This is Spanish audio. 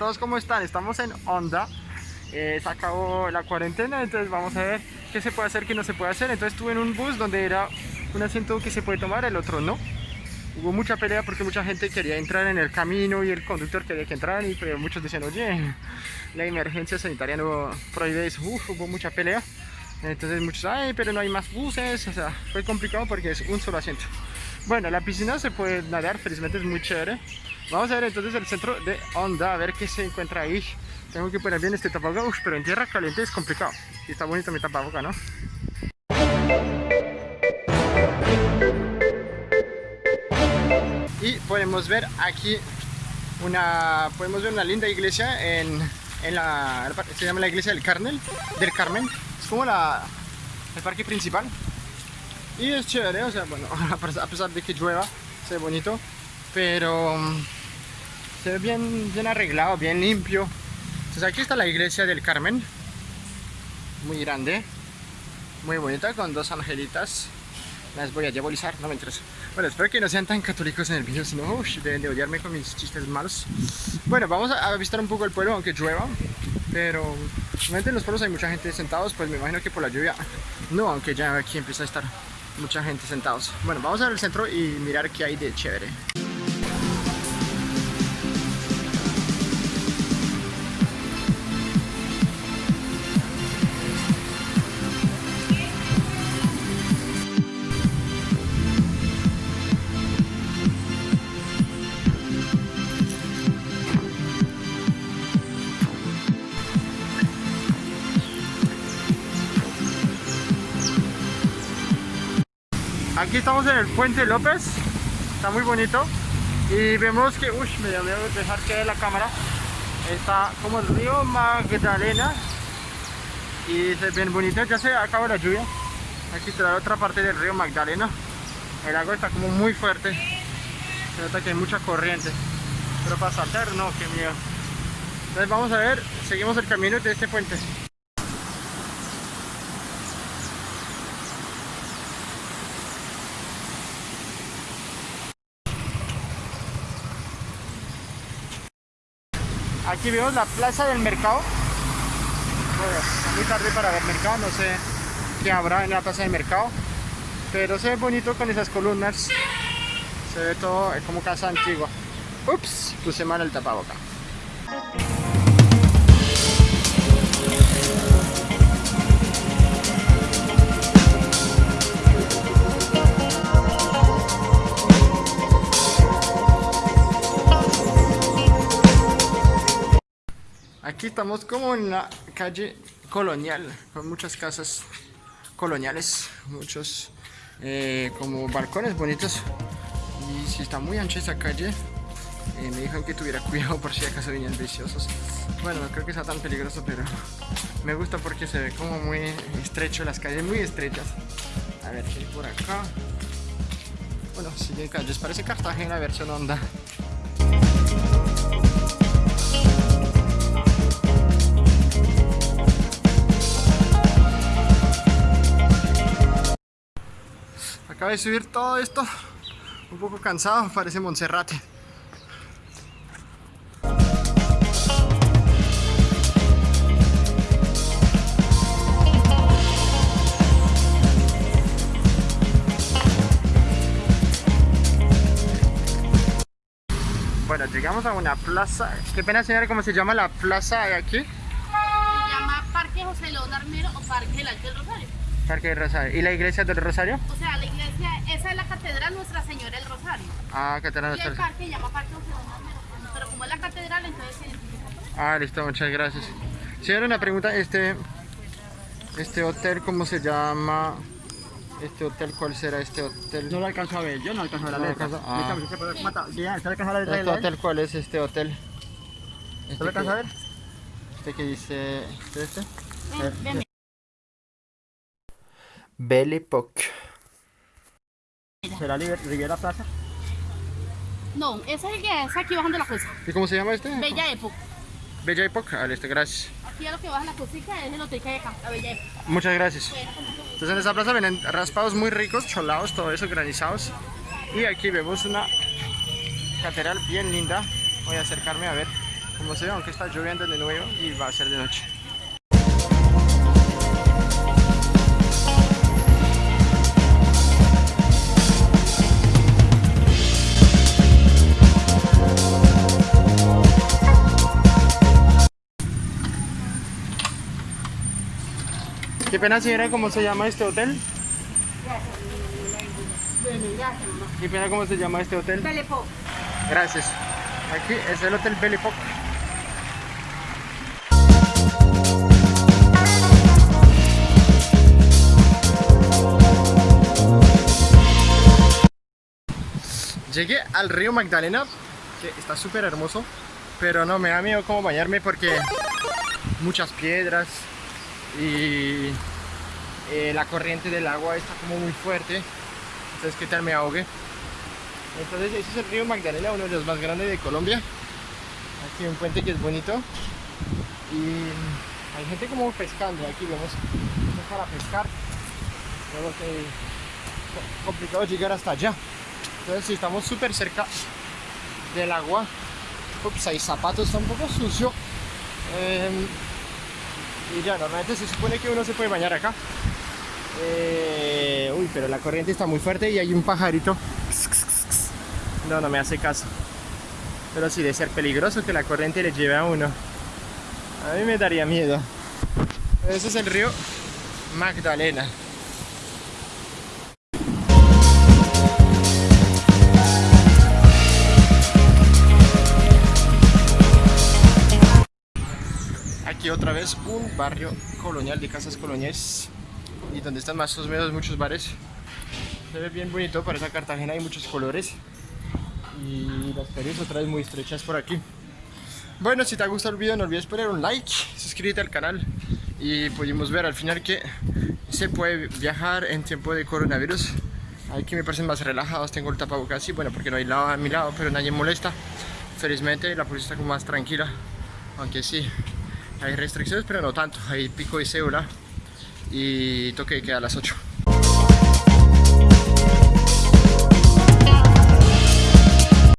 todos, ¿cómo están? Estamos en Honda. Eh, se acabó la cuarentena, entonces vamos a ver qué se puede hacer, qué no se puede hacer. Entonces estuve en un bus donde era un asiento que se puede tomar, el otro no. Hubo mucha pelea porque mucha gente quería entrar en el camino y el conductor quería que entraran y pero muchos decían, oye, la emergencia sanitaria no prohíbe eso. Uf, hubo mucha pelea. Entonces muchos, ay, pero no hay más buses, o sea, fue complicado porque es un solo asiento. Bueno, la piscina se puede nadar, felizmente es muy chévere. Vamos a ver entonces el centro de Honda, a ver qué se encuentra ahí. Tengo que poner bien este tapabocas, pero en tierra caliente es complicado. Y está bonito mi tapabocas, ¿no? Y podemos ver aquí una, podemos ver una linda iglesia en, en la, se llama la iglesia del Carmel, del Carmen. Es como la, el parque principal. Y es chévere, o sea, bueno, a pesar de que llueva, se ve bonito, pero se ve bien, bien arreglado, bien limpio. Entonces aquí está la iglesia del Carmen, muy grande, muy bonita, con dos angelitas. Las voy a diabolizar, no me interesa. Bueno, espero que no sean tan católicos en el video, si no, deben de odiarme con mis chistes malos. Bueno, vamos a visitar un poco el pueblo, aunque llueva, pero realmente en los pueblos hay mucha gente sentados, pues me imagino que por la lluvia no, aunque ya aquí empieza a estar mucha gente sentados. Bueno, vamos a ver el centro y mirar qué hay de chévere. Aquí estamos en el Puente López, está muy bonito. Y vemos que, uy, me voy a dejar caer la cámara, está como el río Magdalena. Y es bien bonito, ya se acaba la lluvia, aquí está la otra parte del río Magdalena, el agua está como muy fuerte, se nota que hay mucha corriente, pero para saltar no, qué miedo. Entonces vamos a ver, seguimos el camino de este puente. Aquí vemos la plaza del mercado. Bueno, muy tarde para ver mercado, no sé qué habrá en la plaza del mercado. Pero se ve bonito con esas columnas. Se ve todo como casa antigua. Ups, puse mal el tapaboca. Aquí estamos como en la calle colonial, con muchas casas coloniales, muchos eh, como balcones bonitos. Y si está muy ancha esa calle, eh, me dijeron que tuviera cuidado por si acaso venían viciosos. Bueno, no creo que sea tan peligroso, pero me gusta porque se ve como muy estrecho, las calles muy estrechas. A ver qué hay por acá. Bueno, sigue calles, parece Cartagena versión onda. Acabo de subir todo esto, un poco cansado, parece Monserrate. Bueno, llegamos a una plaza. Qué pena señora, ¿cómo se llama la plaza de aquí? Se llama Parque José León Armero o Parque del del Rosario. Parque del Rosario. ¿Y la iglesia del Rosario? O sea, la iglesia, esa es la catedral Nuestra Señora del Rosario. Ah, catedral Y el parque se llama Parque Armero. Pero como es la catedral, entonces se identifica. Ah, listo, muchas gracias. Señora, una pregunta, este, este hotel, ¿cómo se llama? Este hotel, ¿cuál será este hotel? No lo alcanzo a ver, yo no alcanzo a ver No la lo letra. alcanzo- ah. Mira, ¿usted puede- mata- ya, ¿usted alcanza a ver la ¿Este hotel cuál es este hotel? ¿Usted Este lo alcanza a ver? que, este que dice... ¿este? este? Belle Époque. ¿Será Liber- Riviera Plaza? No, ese es el que es aquí bajando la cosa. ¿Y cómo se llama este? Bella Época. Bella Époque. Ah, listo, gracias. Aquí a lo que baja la cosita es el hotel que hay acá, la Bella Época. Muchas gracias. Entonces en esta plaza vienen raspados muy ricos, cholados, todo eso, granizados. Y aquí vemos una catedral bien linda. Voy a acercarme a ver. como se ve, aunque está lloviendo de nuevo y va a ser de noche. Qué pena señora, ¿cómo se llama este hotel? Qué pena, ¿cómo se llama este hotel? Belepo. Gracias. Aquí es el Hotel Époque. Llegué al río Magdalena, que está súper hermoso, pero no, me da miedo como bañarme porque muchas piedras y eh, la corriente del agua está como muy fuerte, entonces qué tal me ahogue. Entonces ese es el río Magdalena, uno de los más grandes de Colombia. Aquí un puente que es bonito. Y hay gente como pescando, aquí vemos para pescar. Vemos que es complicado llegar hasta allá. Entonces si estamos súper cerca del agua. Ups, hay zapatos, está un poco sucio. Eh, y ya, normalmente se supone que uno se puede bañar acá. Eh, uy, pero la corriente está muy fuerte y hay un pajarito no, no me hace caso. Pero sí, de ser peligroso que la corriente le lleve a uno. A mí me daría miedo. Ese es el río Magdalena. Aquí otra vez un barrio colonial de casas coloniales y donde están más o menos muchos bares. Se ve bien bonito, para esa Cartagena hay muchos colores y las calles otra vez muy estrechas por aquí. Bueno, si te ha gustado el video no olvides poner un like, suscríbete al canal y pudimos ver al final que se puede viajar en tiempo de coronavirus. Aquí me parecen más relajados, tengo el tapabocas así, bueno, porque no hay lado a mi lado, pero nadie molesta. Felizmente la policía está como más tranquila, aunque sí, hay restricciones, pero no tanto. Hay pico y cédula y toque que queda a las 8.